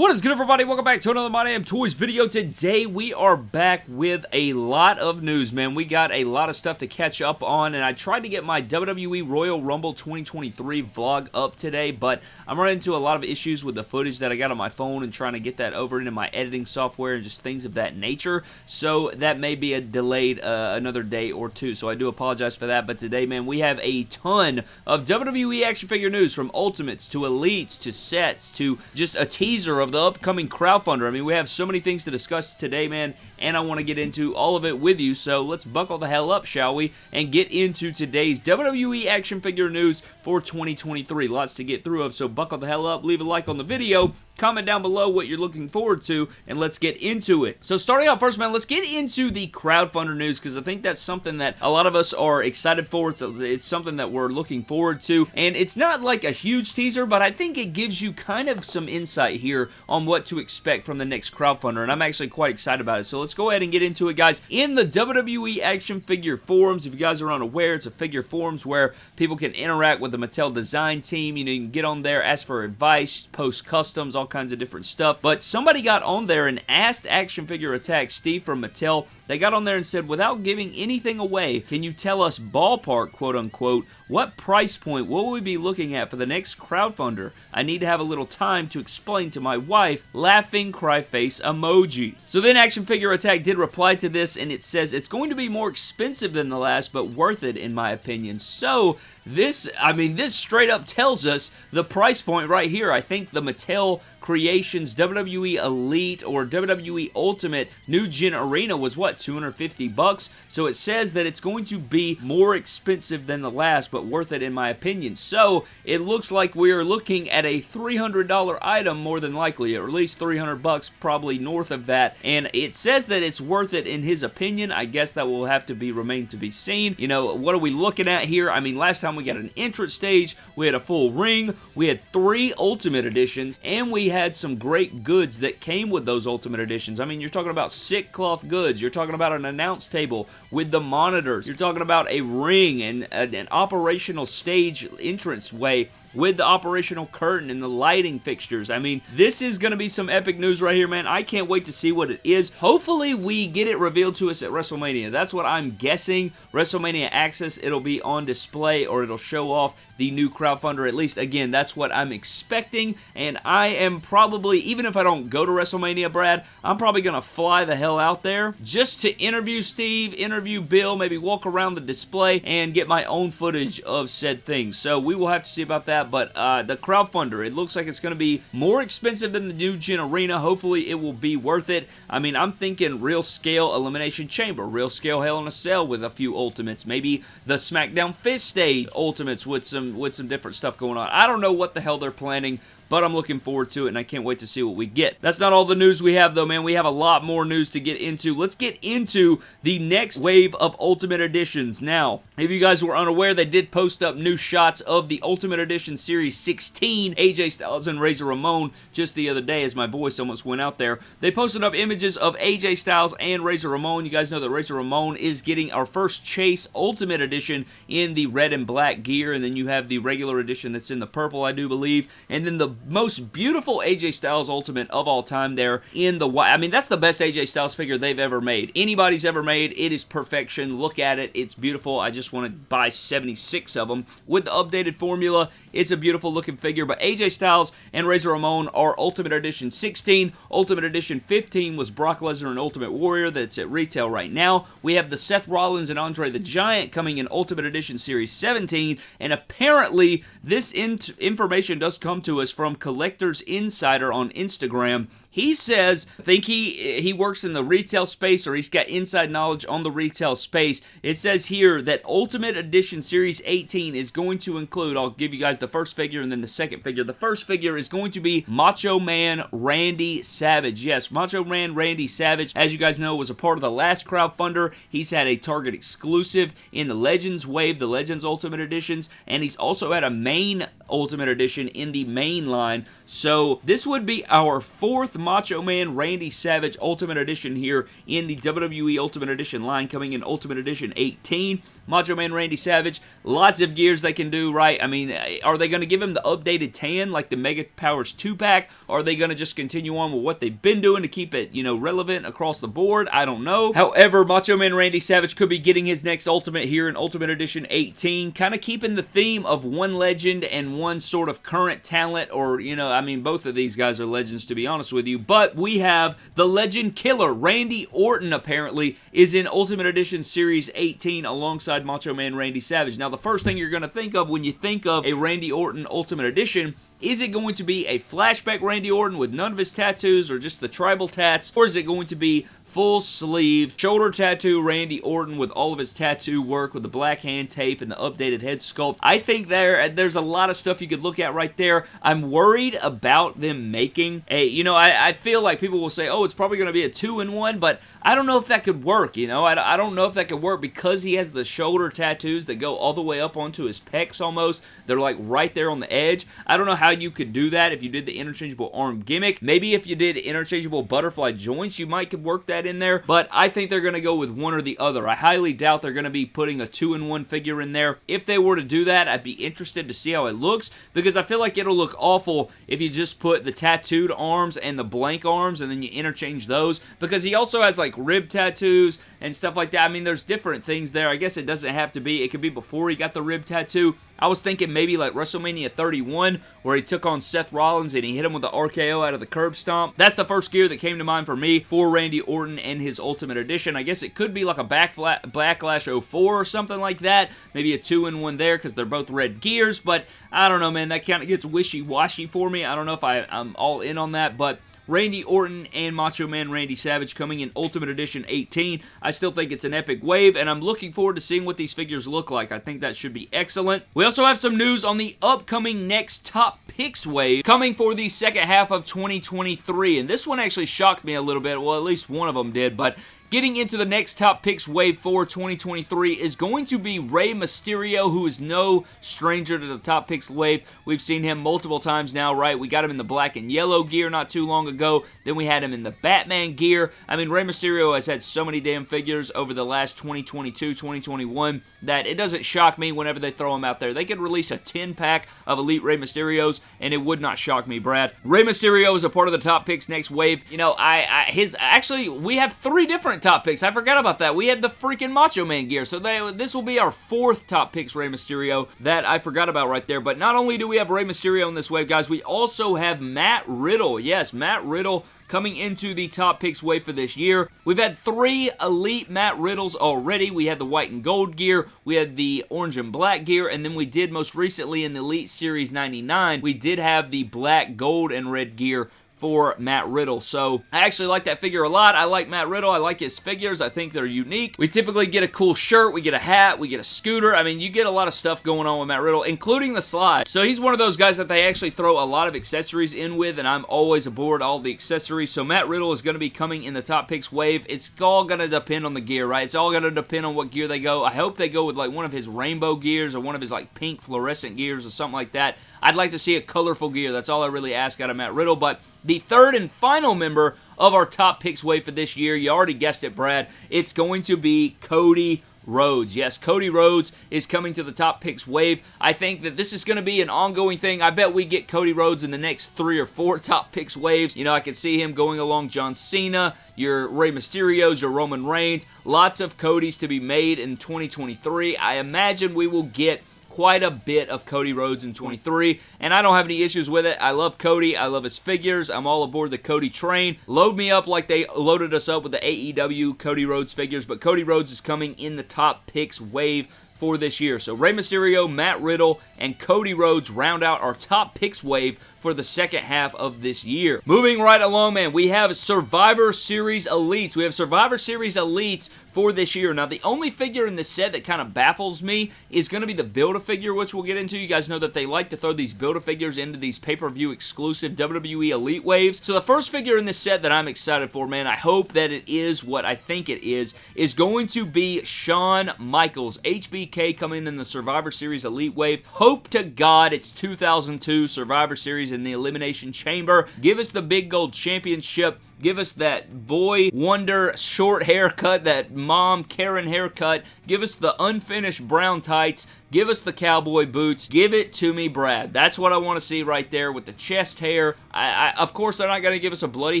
What is good everybody? Welcome back to another My Damn Toys video. Today we are back with a lot of news, man. We got a lot of stuff to catch up on, and I tried to get my WWE Royal Rumble 2023 vlog up today, but I'm running into a lot of issues with the footage that I got on my phone and trying to get that over into my editing software and just things of that nature, so that may be a delayed uh, another day or two, so I do apologize for that, but today, man, we have a ton of WWE action figure news from Ultimates to Elites to sets to just a teaser of the upcoming crowdfunder. I mean, we have so many things to discuss today, man, and I want to get into all of it with you, so let's buckle the hell up, shall we, and get into today's WWE action figure news for 2023. Lots to get through of, so buckle the hell up, leave a like on the video, Comment down below what you're looking forward to, and let's get into it. So starting out first, man, let's get into the crowdfunder news, because I think that's something that a lot of us are excited for. It's, it's something that we're looking forward to, and it's not like a huge teaser, but I think it gives you kind of some insight here on what to expect from the next crowdfunder, and I'm actually quite excited about it. So let's go ahead and get into it, guys. In the WWE action figure forums, if you guys are unaware, it's a figure forums where people can interact with the Mattel design team. You know, you can get on there, ask for advice, post customs, all kinds of different stuff. But somebody got on there and asked Action Figure Attack Steve from Mattel. They got on there and said, without giving anything away, can you tell us ballpark, quote unquote, what price point will we be looking at for the next crowdfunder? I need to have a little time to explain to my wife, laughing cry face emoji. So then Action Figure Attack did reply to this and it says, it's going to be more expensive than the last, but worth it in my opinion. So this, I mean, this straight up tells us the price point right here. I think the Mattel Creations WWE Elite or WWE Ultimate New Gen Arena was what 250 bucks? So it says that it's going to be more expensive than the last but worth it in my opinion. So it looks like we are looking at a $300 item more than likely or at least 300 bucks probably north of that. And it says that it's worth it in his opinion. I guess that will have to be remain to be seen. You know what are we looking at here? I mean last time we got an entrance stage we had a full ring we had three Ultimate Editions and we had some great goods that came with those Ultimate Editions. I mean, you're talking about sick cloth goods. You're talking about an announce table with the monitors. You're talking about a ring and an operational stage entrance way with the operational curtain and the lighting fixtures. I mean, this is going to be some epic news right here, man. I can't wait to see what it is. Hopefully, we get it revealed to us at WrestleMania. That's what I'm guessing. WrestleMania Access, it'll be on display or it'll show off the new crowdfunder. At least, again, that's what I'm expecting, and I am probably, even if I don't go to WrestleMania, Brad, I'm probably going to fly the hell out there just to interview Steve, interview Bill, maybe walk around the display, and get my own footage of said things. So we will have to see about that that, but uh, the crowdfunder, it looks like it's going to be more expensive than the new Gen Arena. Hopefully, it will be worth it. I mean, I'm thinking real scale Elimination Chamber, real scale Hell in a Cell with a few Ultimates, maybe the SmackDown Fist Stage Ultimates with some with some different stuff going on. I don't know what the hell they're planning, but I'm looking forward to it, and I can't wait to see what we get. That's not all the news we have, though, man. We have a lot more news to get into. Let's get into the next wave of Ultimate Editions. Now, if you guys were unaware, they did post up new shots of the Ultimate Edition Series 16, AJ Styles and Razor Ramon, just the other day as my voice almost went out there. They posted up images of AJ Styles and Razor Ramon. You guys know that Razor Ramon is getting our first Chase Ultimate Edition in the red and black gear, and then you have the regular edition that's in the purple, I do believe, and then the most beautiful AJ Styles Ultimate of all time there in the. I mean, that's the best AJ Styles figure they've ever made. Anybody's ever made. It is perfection. Look at it. It's beautiful. I just want to buy 76 of them. With the updated formula, it's a beautiful looking figure, but AJ Styles and Razor Ramon are Ultimate Edition 16. Ultimate Edition 15 was Brock Lesnar and Ultimate Warrior that's at retail right now. We have the Seth Rollins and Andre the Giant coming in Ultimate Edition Series 17, and apparently this information does come to us from from Collectors Insider on Instagram he says, I think he, he works in the retail space or he's got inside knowledge on the retail space. It says here that Ultimate Edition Series 18 is going to include, I'll give you guys the first figure and then the second figure. The first figure is going to be Macho Man Randy Savage. Yes, Macho Man Randy Savage, as you guys know, was a part of the last crowdfunder. He's had a Target exclusive in the Legends Wave, the Legends Ultimate Editions, and he's also had a main Ultimate Edition in the main line. So this would be our fourth Macho Man Randy Savage Ultimate Edition here in the WWE Ultimate Edition line coming in Ultimate Edition 18. Macho Man Randy Savage, lots of gears they can do, right? I mean, are they going to give him the updated tan like the Mega Powers 2-pack? Are they going to just continue on with what they've been doing to keep it, you know, relevant across the board? I don't know. However, Macho Man Randy Savage could be getting his next Ultimate here in Ultimate Edition 18, kind of keeping the theme of one legend and one sort of current talent, or, you know, I mean, both of these guys are legends, to be honest with you, but we have the Legend Killer, Randy Orton, apparently, is in Ultimate Edition Series 18 alongside Macho Man Randy Savage. Now, the first thing you're going to think of when you think of a Randy Orton Ultimate Edition is it going to be a flashback Randy Orton with none of his tattoos or just the tribal tats? Or is it going to be full sleeve, shoulder tattoo Randy Orton with all of his tattoo work with the black hand tape and the updated head sculpt. I think there uh, there's a lot of stuff you could look at right there. I'm worried about them making a, you know, I, I feel like people will say, oh, it's probably going to be a two-in-one, but I don't know if that could work, you know? I, I don't know if that could work because he has the shoulder tattoos that go all the way up onto his pecs almost. They're like right there on the edge. I don't know how you could do that if you did the interchangeable arm gimmick. Maybe if you did interchangeable butterfly joints, you might could work that in there, but I think they're going to go with one or the other. I highly doubt they're going to be putting a two-in-one figure in there. If they were to do that, I'd be interested to see how it looks because I feel like it'll look awful if you just put the tattooed arms and the blank arms and then you interchange those because he also has like like rib tattoos and stuff like that. I mean, there's different things there. I guess it doesn't have to be. It could be before he got the rib tattoo. I was thinking maybe like WrestleMania 31 where he took on Seth Rollins and he hit him with the RKO out of the curb stomp. That's the first gear that came to mind for me for Randy Orton and his Ultimate Edition. I guess it could be like a Backlash 04 or something like that. Maybe a two-in-one there because they're both red gears, but I don't know, man. That kind of gets wishy-washy for me. I don't know if I, I'm all in on that, but Randy Orton and Macho Man Randy Savage coming in Ultimate Edition 18. I still think it's an epic wave, and I'm looking forward to seeing what these figures look like. I think that should be excellent. We also have some news on the upcoming next Top Picks wave coming for the second half of 2023, and this one actually shocked me a little bit. Well, at least one of them did, but Getting into the next top picks wave for 2023 is going to be Rey Mysterio, who is no stranger to the top picks wave. We've seen him multiple times now, right? We got him in the black and yellow gear not too long ago. Then we had him in the Batman gear. I mean, Rey Mysterio has had so many damn figures over the last 2022, 2021 that it doesn't shock me whenever they throw him out there. They could release a 10-pack of Elite Rey Mysterios, and it would not shock me, Brad. Rey Mysterio is a part of the top picks next wave. You know, I, I his actually we have three different top picks. I forgot about that. We had the freaking Macho Man gear. So they, this will be our fourth top picks Rey Mysterio that I forgot about right there. But not only do we have Rey Mysterio in this wave, guys, we also have Matt Riddle. Yes, Matt Riddle coming into the top picks wave for this year. We've had three elite Matt Riddles already. We had the white and gold gear, we had the orange and black gear, and then we did most recently in the Elite Series 99, we did have the black, gold, and red gear for Matt Riddle. So I actually like that figure a lot. I like Matt Riddle. I like his figures. I think they're unique. We typically get a cool shirt. We get a hat. We get a scooter. I mean, you get a lot of stuff going on with Matt Riddle, including the slide. So he's one of those guys that they actually throw a lot of accessories in with, and I'm always aboard all the accessories. So Matt Riddle is going to be coming in the top picks wave. It's all going to depend on the gear, right? It's all going to depend on what gear they go. I hope they go with like one of his rainbow gears or one of his like pink fluorescent gears or something like that. I'd like to see a colorful gear. That's all I really ask out of Matt Riddle, but the third and final member of our top picks wave for this year. You already guessed it, Brad. It's going to be Cody Rhodes. Yes, Cody Rhodes is coming to the top picks wave. I think that this is going to be an ongoing thing. I bet we get Cody Rhodes in the next three or four top picks waves. You know, I could see him going along John Cena, your Rey Mysterios, your Roman Reigns. Lots of Codys to be made in 2023. I imagine we will get quite a bit of Cody Rhodes in 23, and I don't have any issues with it. I love Cody. I love his figures. I'm all aboard the Cody train. Load me up like they loaded us up with the AEW Cody Rhodes figures, but Cody Rhodes is coming in the top picks wave for this year. So Rey Mysterio, Matt Riddle, and Cody Rhodes round out our top picks wave for the second half of this year. Moving right along, man, we have Survivor Series Elites. We have Survivor Series Elites for this year. Now, the only figure in this set that kind of baffles me is going to be the Build-A-Figure, which we'll get into. You guys know that they like to throw these Build-A-Figures into these pay-per-view exclusive WWE Elite waves. So the first figure in this set that I'm excited for, man, I hope that it is what I think it is, is going to be Shawn Michaels, HBK coming in the Survivor Series Elite wave. Hope to God it's 2002 Survivor Series Series in the Elimination Chamber. Give us the Big Gold Championship. Give us that boy wonder short haircut, that mom Karen haircut. Give us the unfinished brown tights. Give us the cowboy boots. Give it to me, Brad. That's what I want to see right there with the chest hair. I, I, of course, they're not going to give us a bloody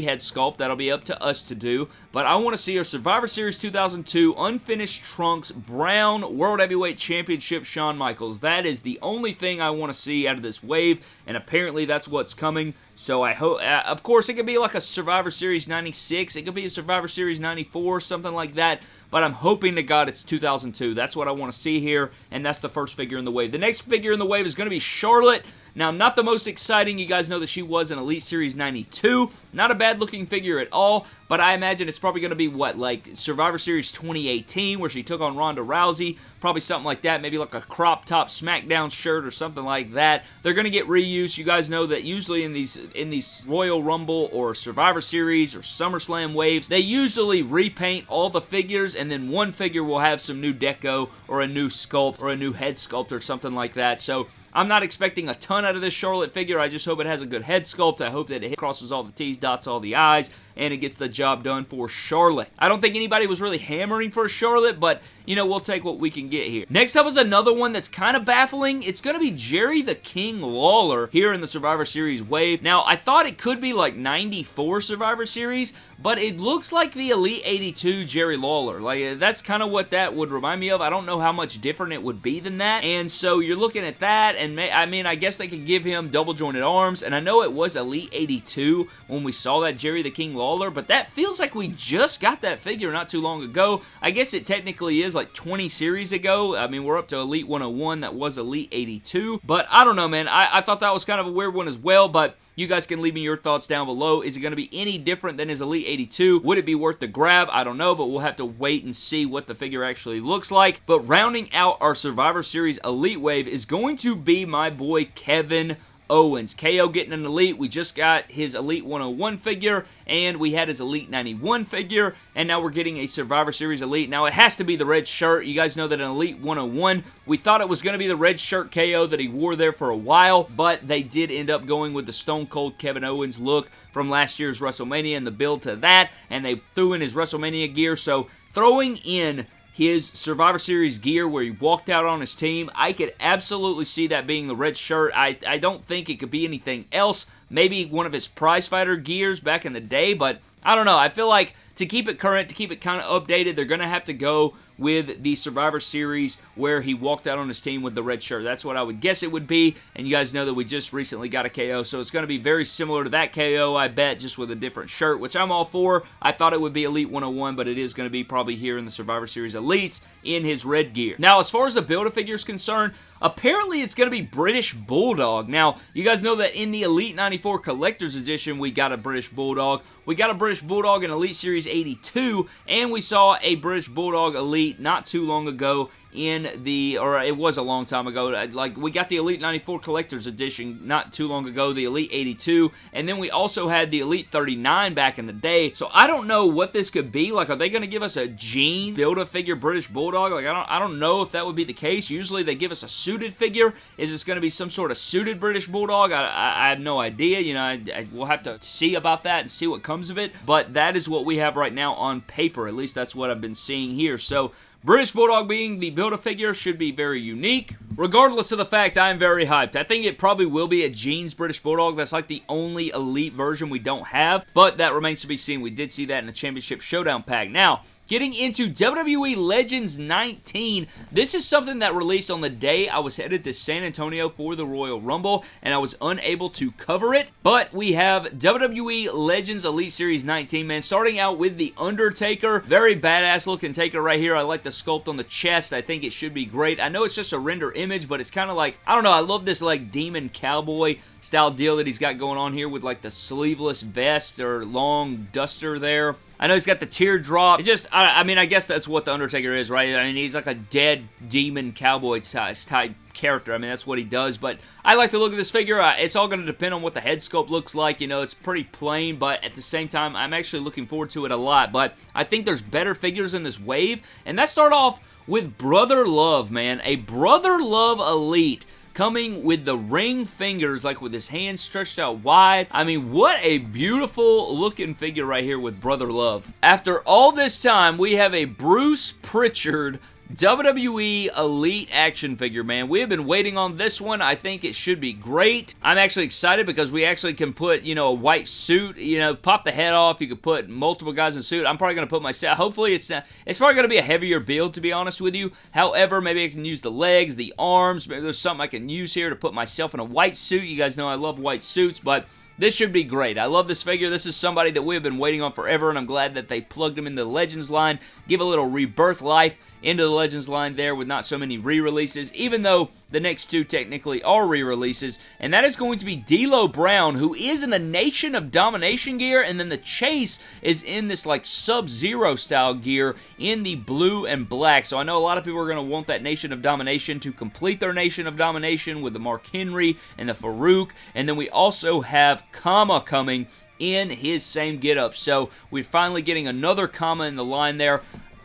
head sculpt. That'll be up to us to do. But I want to see our Survivor Series 2002 unfinished trunks brown World Heavyweight Championship Shawn Michaels. That is the only thing I want to see out of this wave, and apparently that's what's coming. So I hope, uh, of course, it could be like a Survivor Series 96. It could be a Survivor Series 94, something like that but I'm hoping to God it's 2002. That's what I want to see here, and that's the first figure in the wave. The next figure in the wave is going to be Charlotte. Now, not the most exciting. You guys know that she was in Elite Series 92. Not a bad looking figure at all, but I imagine it's probably going to be, what, like Survivor Series 2018, where she took on Ronda Rousey. Probably something like that. Maybe like a crop top SmackDown shirt or something like that. They're going to get reused. You guys know that usually in these in these Royal Rumble or Survivor Series or SummerSlam waves, they usually repaint all the figures and then one figure will have some new deco or a new sculpt or a new head sculpt or something like that. So I'm not expecting a ton out of this Charlotte figure. I just hope it has a good head sculpt. I hope that it crosses all the T's, dots all the I's, and it gets the job done for Charlotte. I don't think anybody was really hammering for Charlotte, but, you know, we'll take what we can get here. Next up is another one that's kind of baffling. It's going to be Jerry the King Lawler here in the Survivor Series wave. Now, I thought it could be like 94 Survivor Series, but it looks like the Elite 82 Jerry Lawler. Like, uh, that's kind of what that would remind me of. I don't know how much different it would be than that, and so you're looking at that, and may, I mean, I guess they could give him double jointed arms, and I know it was Elite 82 when we saw that Jerry the King Lawler, but that feels like we just got that figure not too long ago. I guess it technically is like 20 series ago. I mean, we're up to Elite 101. That was Elite 82, but I don't know, man. I, I thought that was kind of a weird one as well, but you guys can leave me your thoughts down below. Is it going to be any different than his Elite 82? Would it be worth the grab? I don't know, but we'll have to wait and see what the figure actually looks like. But rounding out our Survivor Series Elite Wave is going to be my boy Kevin Owens. KO getting an Elite. We just got his Elite 101 figure, and we had his Elite 91 figure, and now we're getting a Survivor Series Elite. Now, it has to be the red shirt. You guys know that an Elite 101, we thought it was going to be the red shirt KO that he wore there for a while, but they did end up going with the Stone Cold Kevin Owens look from last year's WrestleMania and the build to that, and they threw in his WrestleMania gear, so throwing in his Survivor Series gear where he walked out on his team. I could absolutely see that being the red shirt. I, I don't think it could be anything else. Maybe one of his prizefighter gears back in the day, but I don't know. I feel like to keep it current, to keep it kind of updated, they're going to have to go with the Survivor Series where he walked out on his team with the red shirt. That's what I would guess it would be, and you guys know that we just recently got a KO, so it's going to be very similar to that KO, I bet, just with a different shirt, which I'm all for. I thought it would be Elite 101, but it is going to be probably here in the Survivor Series Elites in his red gear. Now, as far as the Build-A-Figure is concerned, Apparently, it's going to be British Bulldog. Now, you guys know that in the Elite 94 Collector's Edition, we got a British Bulldog. We got a British Bulldog in Elite Series 82, and we saw a British Bulldog Elite not too long ago in the, or it was a long time ago, uh, like we got the Elite 94 Collector's Edition not too long ago, the Elite 82, and then we also had the Elite 39 back in the day, so I don't know what this could be, like are they going to give us a Gene Build-A-Figure British Bulldog, like I don't, I don't know if that would be the case, usually they give us a suited figure, is this going to be some sort of suited British Bulldog, I, I, I have no idea, you know, I, I, we'll have to see about that and see what comes of it, but that is what we have right now on paper, at least that's what I've been seeing here, so British Bulldog being the Build-A-Figure should be very unique. Regardless of the fact, I'm very hyped. I think it probably will be a Jeans British Bulldog. That's like the only elite version we don't have, but that remains to be seen. We did see that in the Championship Showdown pack. Now, Getting into WWE Legends 19. This is something that released on the day I was headed to San Antonio for the Royal Rumble, and I was unable to cover it. But we have WWE Legends Elite Series 19, man. Starting out with The Undertaker. Very badass looking Taker right here. I like the sculpt on the chest. I think it should be great. I know it's just a render image, but it's kind of like, I don't know, I love this like demon cowboy style deal that he's got going on here with like the sleeveless vest or long duster there. I know he's got the teardrop. It's just, I, I, mean, I guess that's what The Undertaker is, right? I mean, he's like a dead demon cowboy type character. I mean, that's what he does, but I like the look of this figure. Uh, it's all going to depend on what the head sculpt looks like. You know, it's pretty plain, but at the same time, I'm actually looking forward to it a lot, but I think there's better figures in this wave, and that start off with Brother Love, man. A Brother Love Elite coming with the ring fingers, like with his hands stretched out wide. I mean, what a beautiful looking figure right here with Brother Love. After all this time, we have a Bruce Pritchard WWE Elite action figure, man. We have been waiting on this one. I think it should be great. I'm actually excited because we actually can put, you know, a white suit, you know, pop the head off. You could put multiple guys in suit. I'm probably going to put myself, hopefully it's not, it's probably going to be a heavier build, to be honest with you. However, maybe I can use the legs, the arms. Maybe there's something I can use here to put myself in a white suit. You guys know I love white suits, but this should be great. I love this figure. This is somebody that we've been waiting on forever, and I'm glad that they plugged him in the Legends line, give a little rebirth life into the Legends line there with not so many re-releases, even though the next two technically are re-releases, and that is going to be D'Lo Brown, who is in the Nation of Domination gear, and then the Chase is in this like Sub-Zero style gear in the blue and black, so I know a lot of people are going to want that Nation of Domination to complete their Nation of Domination with the Mark Henry and the Faarooq, and then we also have Kama coming in his same getup. So we're finally getting another Kama in the line there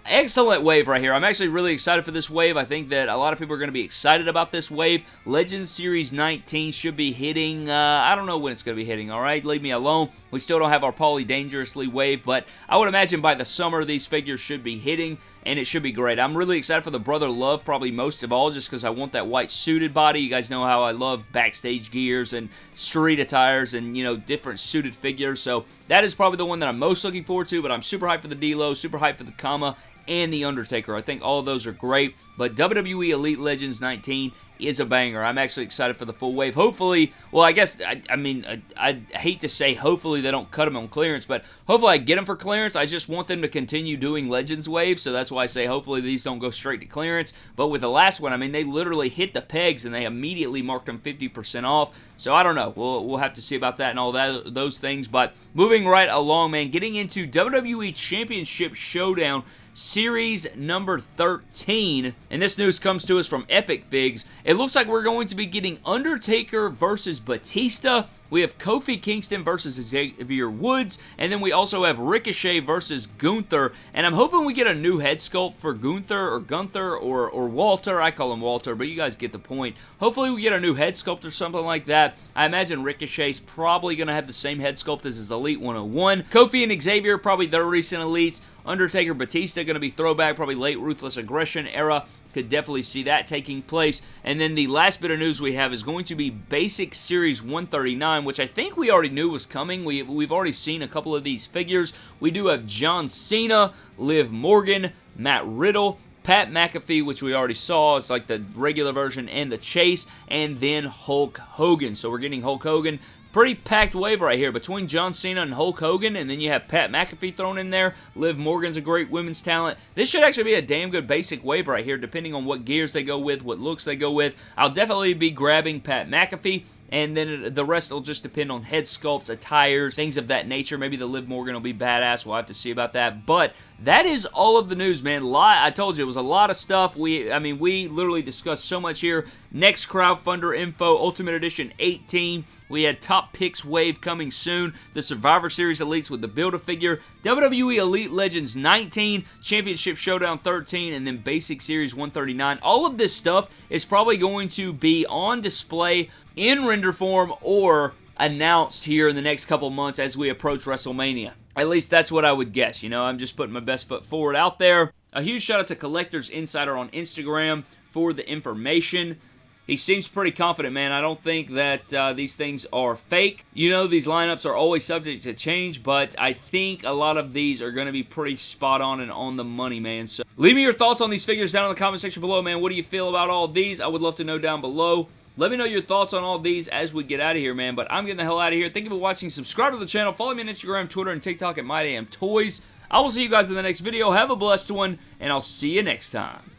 excellent wave right here. I'm actually really excited for this wave. I think that a lot of people are going to be excited about this wave. Legend Series 19 should be hitting, uh, I don't know when it's going to be hitting, alright? Leave me alone. We still don't have our Paulie Dangerously wave, but I would imagine by the summer these figures should be hitting and it should be great. I'm really excited for the Brother Love probably most of all just because I want that white suited body. You guys know how I love backstage gears and street attires and, you know, different suited figures. So that is probably the one that I'm most looking forward to, but I'm super hyped for the D'Lo, super hyped for the Kama, and The Undertaker. I think all those are great, but WWE Elite Legends 19 is a banger. I'm actually excited for the full wave. Hopefully, well, I guess, I, I mean, I, I, hate to say hopefully they don't cut them on clearance, but hopefully I get them for clearance. I just want them to continue doing Legends waves, so that's why I say hopefully these don't go straight to clearance. But with the last one, I mean, they literally hit the pegs and they immediately marked them 50% off. So I don't know. We'll, we'll have to see about that and all that those things. But moving right along, man, getting into WWE Championship Showdown Series number 13. And this news comes to us from Epic Figs. It looks like we're going to be getting Undertaker versus Batista. We have Kofi Kingston versus Xavier Woods, and then we also have Ricochet versus Gunther, and I'm hoping we get a new head sculpt for Gunther or Gunther or, or Walter. I call him Walter, but you guys get the point. Hopefully we get a new head sculpt or something like that. I imagine Ricochet's probably going to have the same head sculpt as his Elite 101. Kofi and Xavier, probably their recent Elites. Undertaker Batista going to be throwback, probably late Ruthless Aggression era. Could definitely see that taking place. And then the last bit of news we have is going to be Basic Series 139, which I think we already knew was coming. We, we've already seen a couple of these figures. We do have John Cena, Liv Morgan, Matt Riddle, Pat McAfee, which we already saw. It's like the regular version and the chase. And then Hulk Hogan. So we're getting Hulk Hogan Pretty packed wave right here between John Cena and Hulk Hogan, and then you have Pat McAfee thrown in there. Liv Morgan's a great women's talent. This should actually be a damn good basic wave right here, depending on what gears they go with, what looks they go with. I'll definitely be grabbing Pat McAfee and then the rest will just depend on head sculpts, attires, things of that nature. Maybe the Liv Morgan will be badass. We'll have to see about that. But that is all of the news, man. Lot, I told you, it was a lot of stuff. We, I mean, we literally discussed so much here. Next crowdfunder info, Ultimate Edition 18. We had Top Picks Wave coming soon. The Survivor Series Elites with the Build-A-Figure. WWE Elite Legends 19. Championship Showdown 13. And then Basic Series 139. All of this stuff is probably going to be on display in render form or announced here in the next couple months as we approach WrestleMania. At least that's what I would guess. You know, I'm just putting my best foot forward out there. A huge shout out to Collectors Insider on Instagram for the information. He seems pretty confident, man. I don't think that uh, these things are fake. You know, these lineups are always subject to change, but I think a lot of these are going to be pretty spot on and on the money, man. So leave me your thoughts on these figures down in the comment section below, man. What do you feel about all these? I would love to know down below. Let me know your thoughts on all these as we get out of here, man. But I'm getting the hell out of here. Thank you for watching. Subscribe to the channel. Follow me on Instagram, Twitter, and TikTok at MyDamnToys. I will see you guys in the next video. Have a blessed one, and I'll see you next time.